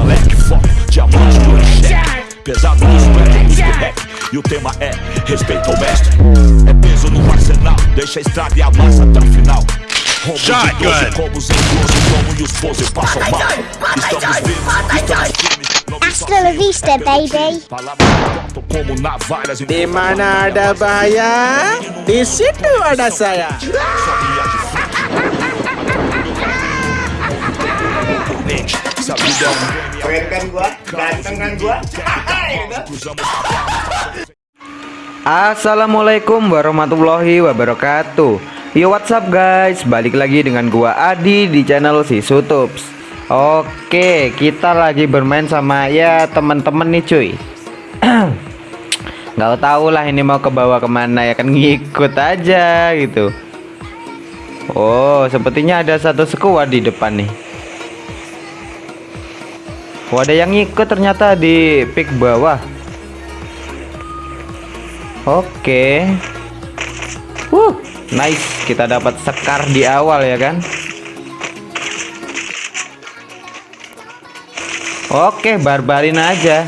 é leque, foco, diamante, cheque Pesado nos prédios do rap. E o tema é respeito ao mestre. É peso no arsenal, deixa a estrada e a massa até o final. Rombo de 12 combos em 12 como e os pose passam mal. Estamos vivos, estamos firmes. Hasta la vista, baby. Palavras cortam como navalhas em Di mana Keren kan gua? Ganteng kan gua? cruzamos Assalamualaikum warahmatullahi wabarakatuh. Yo what's up guys? Balik lagi dengan gua Adi di channel si Sutups Oke kita lagi bermain sama ya teman-teman nih cuy. Gak tau lah ini mau ke bawah ke mana ya kan ngikut aja gitu. Oh sepertinya ada satu squad di depan nih Oh ada yang ngikut ternyata di pick bawah Oke. Wuh, nice. Kita dapat sekar di awal ya kan? Oke, barbarin aja.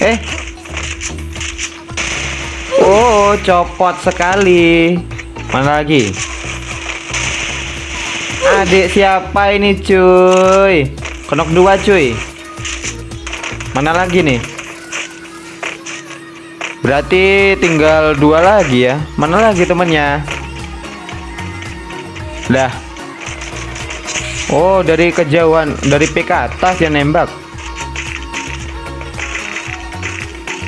Eh. Oh, copot sekali. Mana lagi? Adik siapa ini, cuy? Kenok dua, cuy. Mana lagi nih? Berarti tinggal dua lagi ya. Mana lagi temennya? Dah. Oh, dari kejauhan, dari PK atas yang nembak.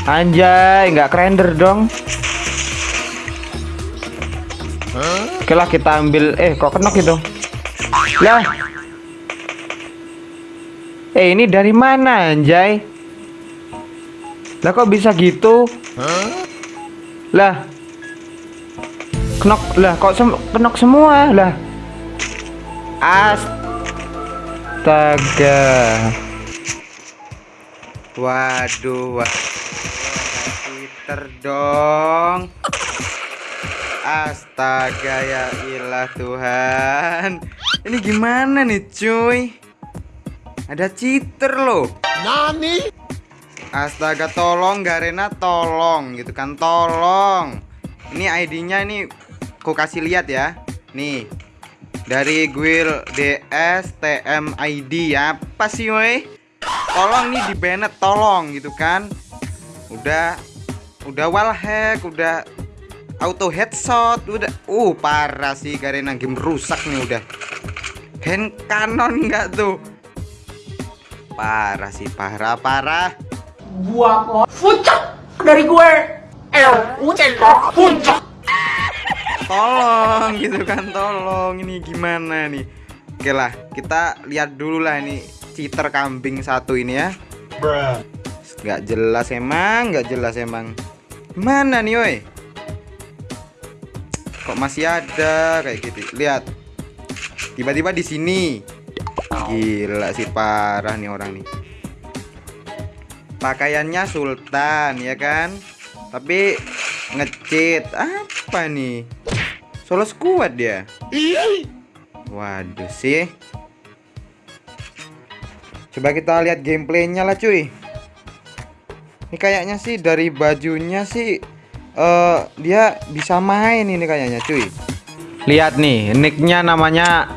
Anjay, nggak render dong. Oke lah kita ambil. Eh, kok kenok itu? Lah. Eh, ini dari mana, anjay? Lah kok bisa gitu? Lah. Kenok lah kok sem kenok semua lah. Astaga. Waduh, waduh. Twitter dong. Astaga ya ilah Tuhan. Ini gimana nih, cuy? Ada cheater loh. Astaga tolong Garena tolong gitu kan tolong. Ini ID-nya ini Ku kasih lihat ya. Nih Dari Guil DS TM ID Apa sih woi Tolong nih di banned tolong gitu kan. Udah Udah wallhack Udah Auto headshot Udah. Uh parah sih Garena game rusak nih udah. Hand cannon nggak tuh? Parah sih parah parah gua mau puncak dari gue. L puncak puncak tolong gitu kan tolong. Ini gimana nih? Oke lah kita lihat dulu lah ini cheater kambing satu ini ya. Nggak jelas emang nggak jelas emang. Mana nih woi? Kok masih ada kayak gitu? Lihat. Tiba-tiba di sini. Gila sih parah nih orang nih pakaiannya sultan ya kan? Tapi ngecit. Apa nih? Solo squad dia? Waduh sih. Coba kita lihat gameplaynya lah cuy. Ini kayaknya sih dari bajunya sih uh, dia bisa main ini kayaknya cuy. Lihat nih nicknya namanya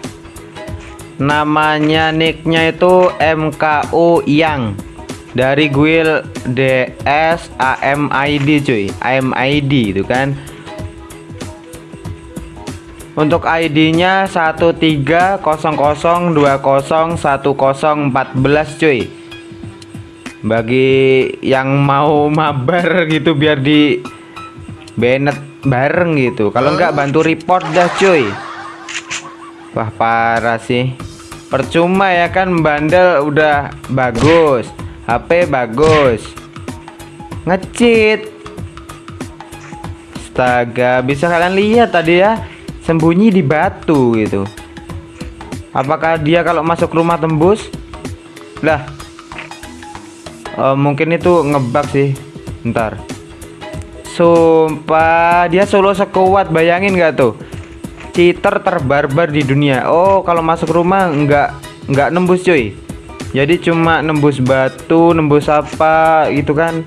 namanya nicknya itu MKU yang dari guild DS AMID cuy. AMID itu kan. Untuk ID nya 1300201014 cuy. Bagi yang mau mabar gitu biar di banned bareng gitu. Kalau nggak bantu report dah cuy. Wah parah sih. Percuma ya kan bandel udah bagus HP bagus. Ngecit. Astaga bisa kalian lihat tadi ya? Sembunyi di batu gitu. Apakah dia kalau masuk rumah tembus? Lah. Eh, mungkin itu ngebug sih. Ntar sumpah dia solo sekuat bayangin nggak tuh? Cheater terbarbar di dunia. Oh kalau masuk rumah nggak nggak nembus cuy jadi cuma nembus batu nembus apa gitu kan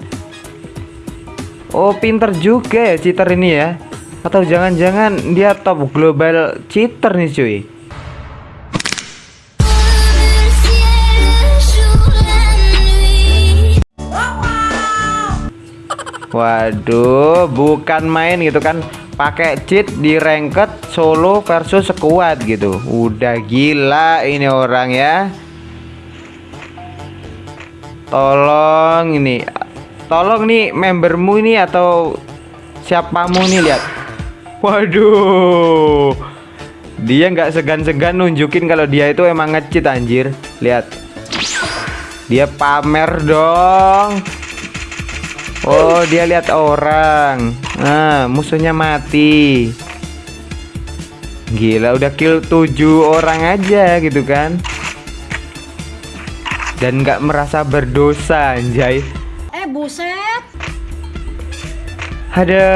oh pinter juga ya cheater ini ya atau jangan-jangan dia top global cheater nih cuy Waduh, bukan main gitu kan. Pakai cheat di ranked solo versus sekuat gitu. Udah gila ini orang ya. Tolong ini. Tolong nih membermu ini atau siapamu nih lihat. Waduh. Dia nggak segan-segan nunjukin kalau dia itu emang ngecit anjir. Lihat. Dia pamer dong. Oh, dia lihat orang. Nah, musuhnya mati. Gila, udah kill 7 orang aja gitu kan. Dan nggak merasa berdosa, anjay. Eh buset. Ada.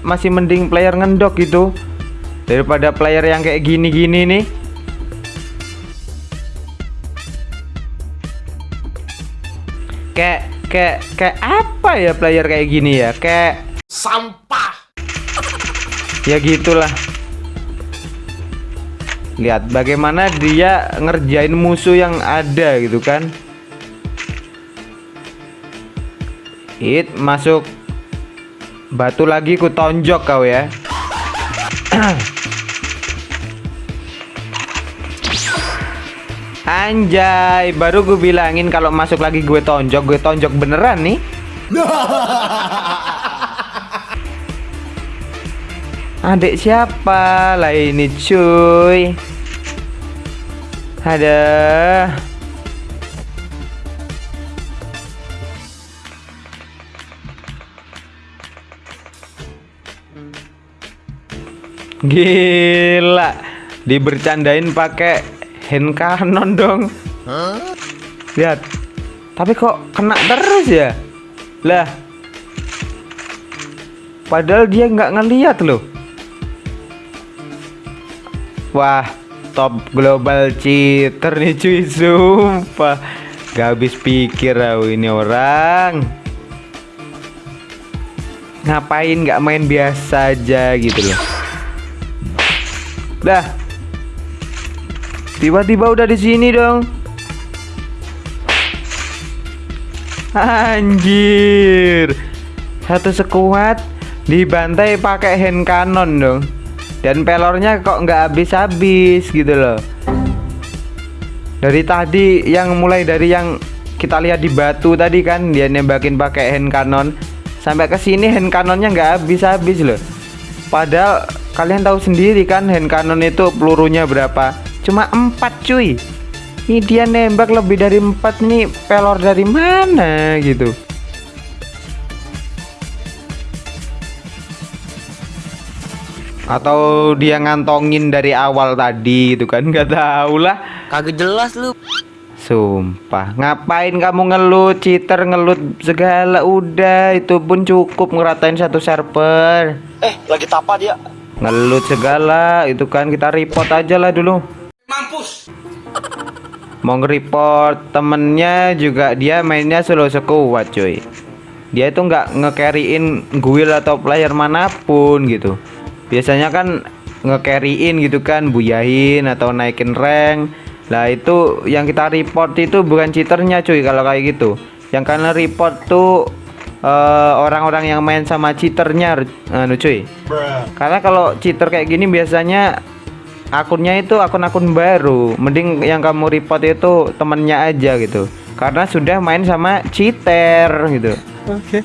Masih mending player ngendok gitu daripada player yang kayak gini-gini nih. kayak kayak kayak apa ya player kayak gini ya kayak Sampah. ya gitulah lihat bagaimana dia ngerjain musuh yang ada gitu kan hit masuk batu lagi ku tonjok kau ya Anjay, baru gue bilangin kalau masuk lagi gue tonjok, gue tonjok beneran nih. Adik siapa lah ini cuy? Ada. Gila, dibercandain pakai hand cannon dong. Lihat. Tapi kok kena terus ya? Lah. Padahal dia nggak ngeliat loh. Wah, top global cheater nih cuy, sumpah. Gak habis pikir aku ini orang. Ngapain nggak main biasa aja gitu loh. Dah, Tiba-tiba udah di sini dong. Anjir. Satu sekuat dibantai pakai hand cannon dong. Dan pelornya kok nggak habis-habis gitu loh. Dari tadi yang mulai dari yang kita lihat di batu tadi kan dia nembakin pakai hand cannon sampai ke sini hand cannonnya nggak habis-habis loh. Padahal kalian tahu sendiri kan hand cannon itu pelurunya berapa? cuma empat cuy ini dia nembak lebih dari empat nih pelor dari mana gitu atau dia ngantongin dari awal tadi gitu kan nggak tahu lah Kagak jelas lu. Sumpah, ngapain kamu ngelut, cheater ngelut segala udah itu pun cukup ngeratain satu server. Eh, lagi tapa dia. Ngelut segala itu kan kita report aja lah dulu. Mampus. Mau nge-report temennya juga dia mainnya solo sekuat cuy. Dia itu nggak nge-carryin guild atau player mana pun gitu. Biasanya kan nge-carryin gitu kan, buyahin atau naikin rank. Lah itu yang kita report itu bukan cheaternya cuy kalau kayak gitu. Yang kalian report tuh eh, orang-orang yang main sama cheaternya anu cuy. Karena kalau cheater kayak gini biasanya akunnya itu akun-akun baru. Mending yang kamu report itu temennya aja gitu. Karena sudah main sama cheater gitu. Oke.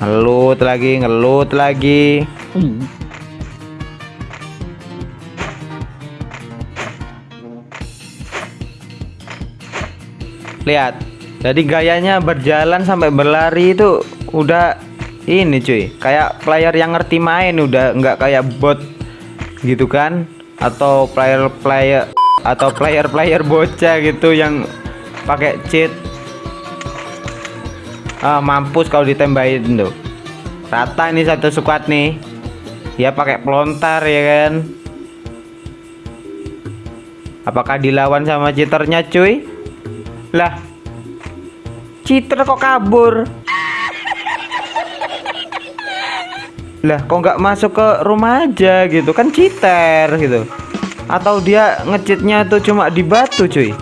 Ngelut lagi, ngelut lagi. Lihat. Jadi gayanya berjalan sampai berlari itu udah ini cuy, kayak player yang ngerti main udah nggak kayak bot gitu kan? Atau player-player atau player-player bocah gitu yang pakai cheat. Ah, mampus kalau ditembakin tuh. Rata ini satu squad nih. Dia pakai pelontar ya kan? Apakah dilawan sama cheaternya cuy lah. Cheater kok kabur? Lah kok nggak masuk ke rumah aja gitu? Kan cheater gitu. Atau dia ngecitnya tuh cuma di batu cuy?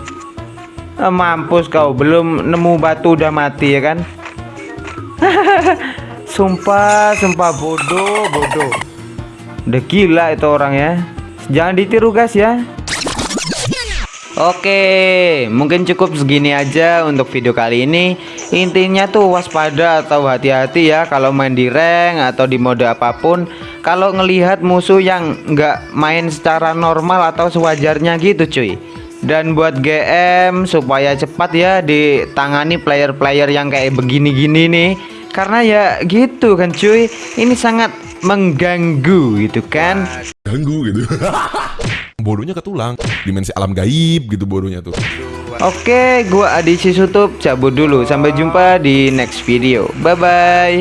Eh, mampus kau belum nemu batu udah mati ya kan? Sumpah sumpah bodoh bodoh. Udah gila itu orang ya. Jangan ditiru guys ya Oke, mungkin cukup segini aja untuk video kali ini. Intinya tuh waspada atau hati-hati ya kalau main di rank atau di mode apa pun. Kalau ngelihat musuh yang nggak main secara normal atau sewajarnya gitu cuy. Dan buat GM supaya cepat ya ditangani player-player yang kayak begini-gini nih. Karena ya gitu kan cuy, ini sangat mengganggu gitu kan. ganggu gitu bodohnya ketulang dimensi alam gaib gitu bodohnya tuh Oke, gua Adi Sutup cabut dulu. Sampai jumpa di next video. Bye bye.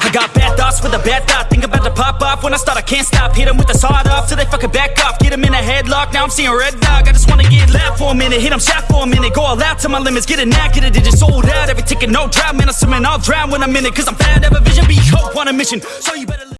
I got bad thoughts with a bad thought. Think about to pop off when I start. I can't stop. Hit 'em with the sawed off till they fucking back off. Get 'em in a headlock. Now I'm seeing red dog. I just wanna get loud for a minute. Hit 'em shot for a minute. Go all out to my limits. Get a knack, get a digit sold out. Every ticket, no drought. Man, I'm swimming. I'll drown when I'm in it. Cause I'm bad. Have a vision. Be hope on a mission. So you better.